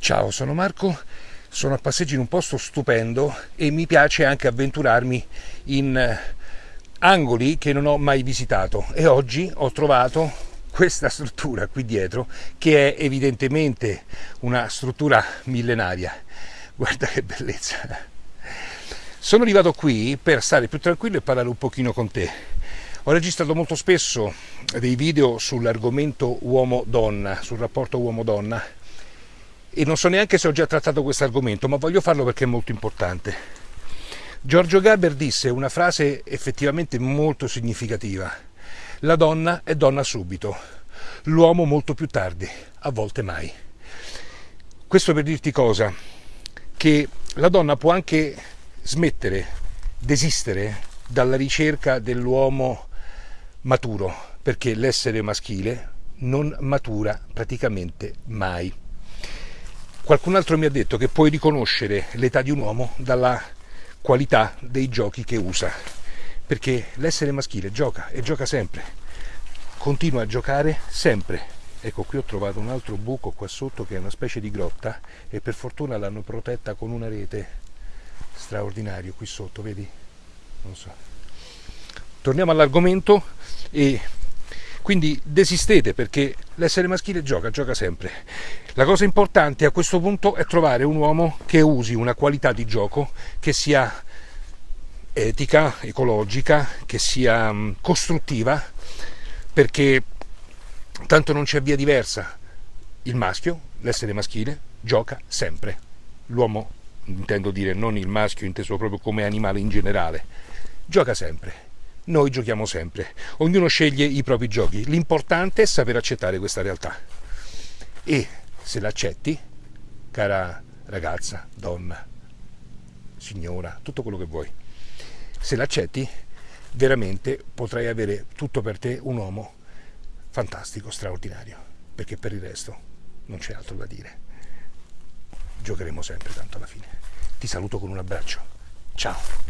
Ciao, sono Marco, sono a passeggio in un posto stupendo e mi piace anche avventurarmi in eh, angoli che non ho mai visitato e oggi ho trovato questa struttura qui dietro che è evidentemente una struttura millenaria. Guarda che bellezza! Sono arrivato qui per stare più tranquillo e parlare un pochino con te. Ho registrato molto spesso dei video sull'argomento uomo-donna, sul rapporto uomo-donna e non so neanche se ho già trattato questo argomento, ma voglio farlo perché è molto importante. Giorgio Gaber disse una frase effettivamente molto significativa. La donna è donna subito, l'uomo molto più tardi, a volte mai. Questo per dirti cosa? Che la donna può anche smettere, desistere dalla ricerca dell'uomo maturo, perché l'essere maschile non matura praticamente mai. Qualcun altro mi ha detto che puoi riconoscere l'età di un uomo dalla qualità dei giochi che usa, perché l'essere maschile gioca e gioca sempre, continua a giocare sempre. Ecco, qui ho trovato un altro buco qua sotto che è una specie di grotta e per fortuna l'hanno protetta con una rete straordinario qui sotto, vedi? Non so. Torniamo all'argomento e quindi desistete perché l'essere maschile gioca, gioca sempre. La cosa importante a questo punto è trovare un uomo che usi una qualità di gioco che sia etica, ecologica, che sia mm, costruttiva, perché tanto non c'è via diversa. Il maschio, l'essere maschile, gioca sempre. L'uomo, intendo dire non il maschio inteso proprio come animale in generale, gioca sempre noi giochiamo sempre, ognuno sceglie i propri giochi, l'importante è saper accettare questa realtà e se l'accetti, cara ragazza, donna, signora, tutto quello che vuoi, se l'accetti veramente potrai avere tutto per te un uomo fantastico, straordinario, perché per il resto non c'è altro da dire. Giocheremo sempre tanto alla fine. Ti saluto con un abbraccio. Ciao.